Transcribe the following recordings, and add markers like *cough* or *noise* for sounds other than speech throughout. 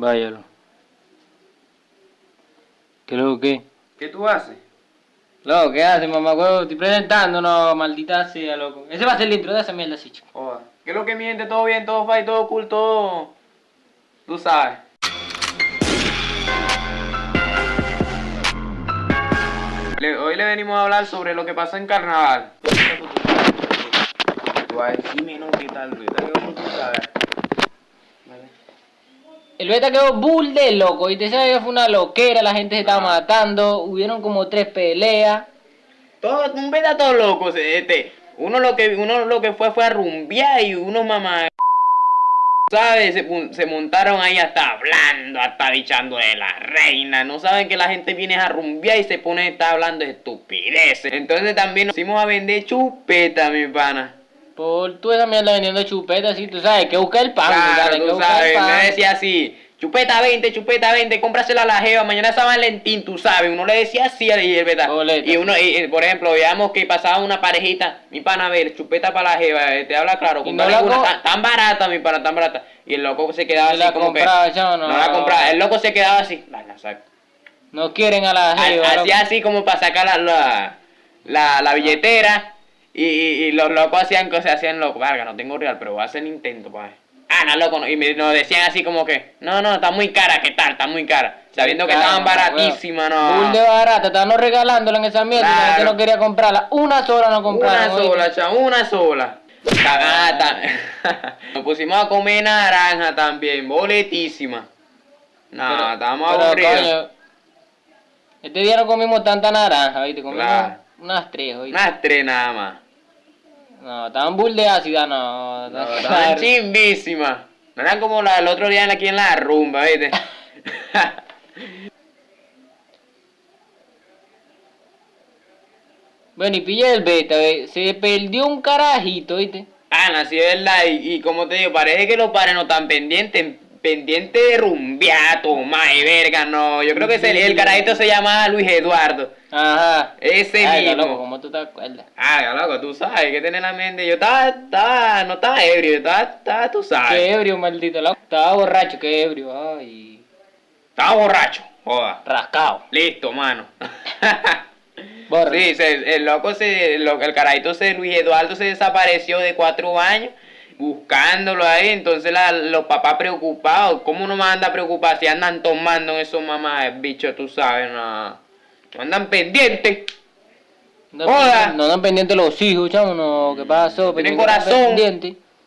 Váyalo. ¿Qué lo que? ¿Qué tú haces? Loco, ¿qué haces, mamá huevo? Estoy presentando, no, maldita sea, loco. Ese va a ser el intro de esa mierda, sí, chico. Joda. ¿Qué es lo que miente? ¿Todo bien? ¿Todo fine? ¿Todo cool? ¿Todo...? Tú sabes. Le- hoy le venimos a hablar sobre lo que pasó en carnaval. Tú vas a decirme, no, ¿qué tal, Luis? Dale, como tú sabes. El beta quedó bull de loco y te sabes que fue una loquera, la gente se estaba Ah. matando, hubieron como tres peleas. Todo, un beta todo loco, este. Uno lo que uno lo que fue fue a rumbear y unos mamá ¿sabes? Se, se montaron ahí hasta hablando, hasta bichando de la reina. No saben que la gente viene a rumbear y se pone a estar hablando de estupideces. Entonces también nos fuimos a vender chupeta, mi pana. Por tú esa mierda vendiendo chupetas, sí, tú sabes, que buscar el pan, Claro, tú sabes, pan. me decía así, chupeta 20, chupeta 20, cómprasela a la jeva, mañana es San Valentín, tú sabes, uno le decía así y el verdad. Boleta. Y uno, y, por ejemplo, veamos que pasaba una parejita, mi pana, a ver, chupeta para la jeva, eh, te habla claro, no la una tan, tan barata, mi pana, tan barata. Y el loco se quedaba así la como compraba, que, no. no la compraba, el loco se quedaba así, la, la saco. No quieren a la jeva. Hacía así como para sacar la, la, la, la billetera y, y, y los locos hacían cosas, hacían loco, verga, no tengo real, pero voy a hacer intento, pa. Ah, no, loco, no. y me, nos decían así como que, no, no, está muy cara, ¿qué tal? Está muy cara. Sabiendo que Cara, estaban baratísimas, no. de barata, estaban regalándola en esa mierda y la gente Claro. no quería comprarla. Una sola no compraron. Una sola, chavo, una sola. Cagata. *laughs* Nos pusimos a comer naranja también, boletísima. No, estábamos aburridos. coño, Este día no comimos tanta naranja, ¿viste? Comimos Claro. Unas tres, ¿oíste? Unas tres nada más. No, estaban bull de ácida, no. no, estaban *laughs* chimbísimas. No eran como la, el otro día en- aquí en la rumba, ¿viste? *laughs* Bueno, y pilla el beta, ¿ve? se perdió un carajito, ¿viste? Ah, no, sí es verdad. Y, y como te digo, parece que los padres no están pendientes. Pendientes de rumbear, tomar y verga, no. Yo creo que ese- el carajito se llama Luis Eduardo. Ajá. Ese Ay, mismo. loco, ¿cómo tú te acuerdas? Ah, loco, tú sabes que tiene en la mente. Yo estaba, estaba, no estaba ebrio, estaba, estaba, tú sabes. Qué ebrio, maldito loco. Estaba borracho, qué ebrio. Ay. Estaba borracho, joda. Rascado. Listo, mano. *laughs* Sí, se- el loco se, el, el carajito se, Luis Eduardo se desapareció de cuatro años buscándolo ahí, entonces la- los papás preocupados, ¿cómo no más anda preocupado si andan tomando en esos mamás, bicho, tú sabes, no, no andan pendientes? No, Joda. no andan pendientes los hijos, chamo, no. ¿Qué pasó? Tienen corazón.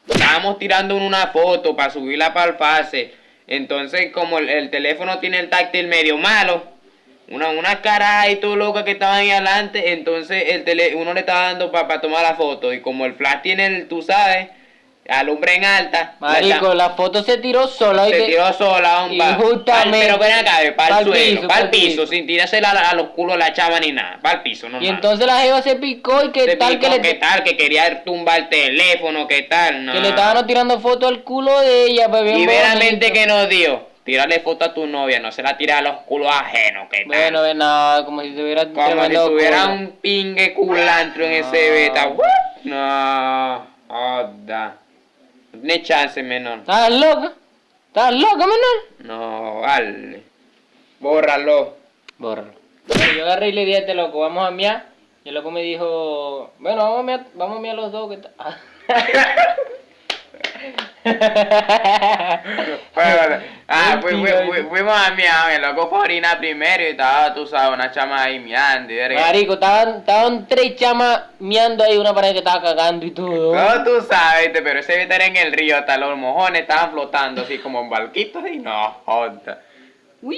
Estábamos tirando una foto para subirla para el pase. Entonces, como el, el teléfono tiene el táctil medio malo, una, una cara y todo loca que estaban ahí adelante, entonces el tele, uno le estaba dando para tomar la foto. Y como el flash tiene, el, tú sabes, alumbra en alta, Marico, la foto se tiró sola, se tiró sola, un Y pa- justamente- pa'l- pero ven acá, para el suelo, piso, para el piso, piso. sin tirársela a, a los culos la chava ni nada, para el piso, no Y entonces la jeva se picó y qué Se tal que picó, le, ¿Qué tal? Que quería tumbar el teléfono, ¿qué tal? No. que le estaban tirando foto al culo de ella, pues bien Y veramente que nos dio. Tírale foto a tu novia, no se la tira a los culos ajenos, ¿qué tal? Bueno, ven nada, como si tuviera Como si tuviera culo. un pingue culantro en ese beta. No, joda. No chance, menor. ¿Estás loca? ¿Estás loca, menor? No, vale. Bórralo. Bórralo. Bueno, yo agarré y le dije a este loco, vamos a miar. Y el loco me dijo, bueno, vamos a miar, vamos a miar los dos. que? *laughs* *laughs* *laughs* Bueno, ah, fui- fui- fui- fuimos a miar, el loco fue a orinar primero y estaba, tú sabes, una chama ahí miando y verga. Marico, estaban, estaban tres chamas miando ahí, una pared que estaba cagando y todo. No, tú sabes, pero ese era en el río, hasta los mojones estaban flotando así como en barquitos y no, joda. *laughs*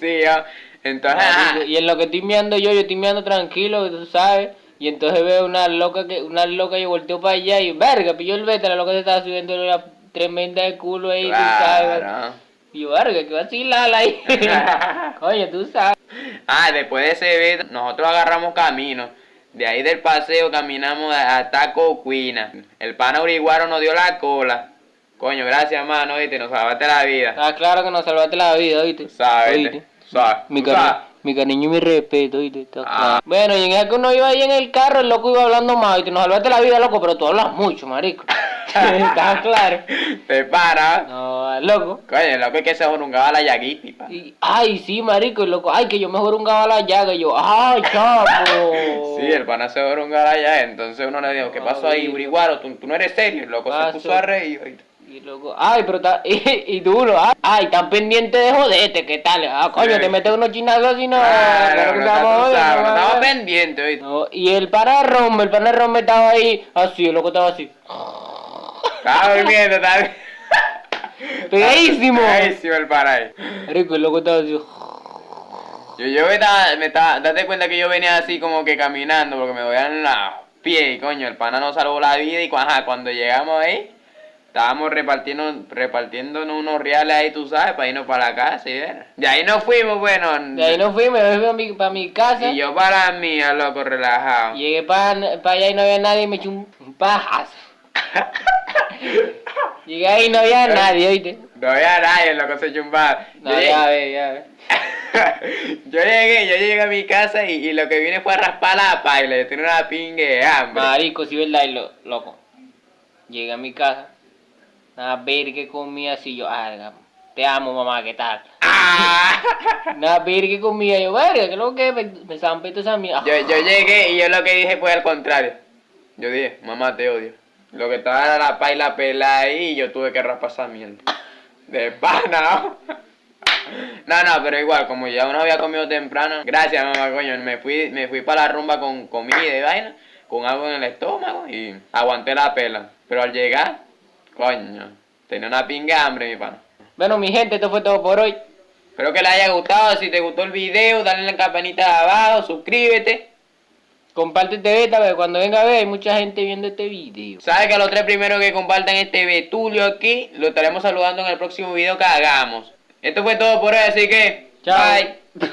sí, yo. Entonces, Marico, ajá. y en lo que estoy miando yo, yo estoy miando tranquilo, tú sabes. Y entonces veo una loca que, una loca y volteo para allá y verga, pilló el beta, la loca se estaba subiendo una tremenda de culo ahí, tú sabes. Y yo, verga, que vacilala ahí. *laughs* Coño, tú sabes. Ah, después de ese beta, nosotros agarramos camino. De ahí del paseo caminamos hasta Cocuina. El pana uriguaro nos dio la cola. Coño, gracias, mano, oíste, nos salvaste la vida. Está claro que nos salvaste la vida, ¿oíste? Sabes, sabes, Mi. Mi cariño y mi respeto, ¿viste? Está Ah. Bueno, y en el que uno iba ahí en el carro, el loco iba hablando más, ¿viste? Nos salvaste la vida, loco, pero tú hablas mucho, marico. *laughs* Está claro. Te para. No, loco. Coño, loco es que se jorungaba la llaguita, pa. Y, ay, sí, marico, y loco, ay, que yo me jorungaba la llaga, y yo, ay, chapo. *laughs* Sí, el pana se jorungaba allá, entonces uno le dijo, ¿qué pasó ahí, Uriguaro? ¿Tú, tú no eres serio, el loco se Paso. puso a reír. Y loco, ay, pero está, *laughs* y, y duro, ay, ay, tan pendiente de joderte, ¿qué tal? Ah, coño, Sí. te metes unos chinazos así, no. Claro, no sabes, no estaba pendiente, oíste. No, y el pana de Rombe, el pana de Rombe estaba ahí, así, el loco estaba así. Estaba durmiendo, estaba... *laughs* Pegadísimo. Pegadísimo el pana ahí. Marico, el loco estaba así. Yo, yo me estaba, me estaba, date cuenta que yo venía así como que caminando porque me dolían los pies y coño, el pana nos salvó la vida y ajá, cuando llegamos ahí, estábamos repartiendo, repartiéndonos unos reales ahí, tú sabes, para irnos para la casa y ver. De ahí nos fuimos, bueno. De ahí nos fuimos, yo fui mi, para mi casa. Y yo para la mía, loco, relajado. Llegué para, para allá y no había nadie y me eché un, un pajazo. *laughs* Llegué ahí y no había nadie, ¿oíste? No había nadie, loco, se chumbaba. No, ya ve, ya ve. *laughs* yo llegué, yo llegué a mi casa y, y lo que vine fue a raspar la paila, yo tenía una pingue de hambre. Marico, sí, verdad, y lo, loco. Llegué a mi casa. A ver qué comía así yo, ah, te amo mamá, ¿qué tal? ¡Ah! Nada, ver qué comía yo, verga, que lo que me, me zampé esa mierda. Yo, yo llegué y yo lo que dije fue al contrario. Yo dije, mamá, te odio. Lo que estaba era la paila pelada ahí y yo tuve que raspar esa mierda. De pana, ¿no? *laughs* No, no, pero igual, como ya uno había comido temprano, gracias mamá, coño, me fui, me fui para la rumba con comida y vaina, con algo en el estómago y aguanté la pela. Pero al llegar, coño, tenía una pinga de hambre, mi pana. Bueno, mi gente, esto fue todo por hoy. Espero que les haya gustado, si te gustó el video, dale la campanita de abajo, suscríbete. Comparte este beta, porque cuando venga a ver, hay mucha gente viendo este video. Sabes que a los tres primeros que compartan este Betulio aquí, lo estaremos saludando en el próximo video que hagamos. Esto fue todo por hoy, así que. Chao. Bye. *laughs*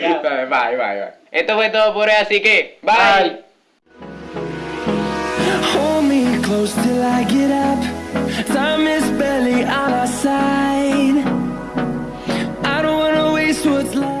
Chao. bye, bye, bye. Esto fue todo por hoy, así que. Bye. Bye. till I get up. Time is barely on our side. I don't wanna waste what's left.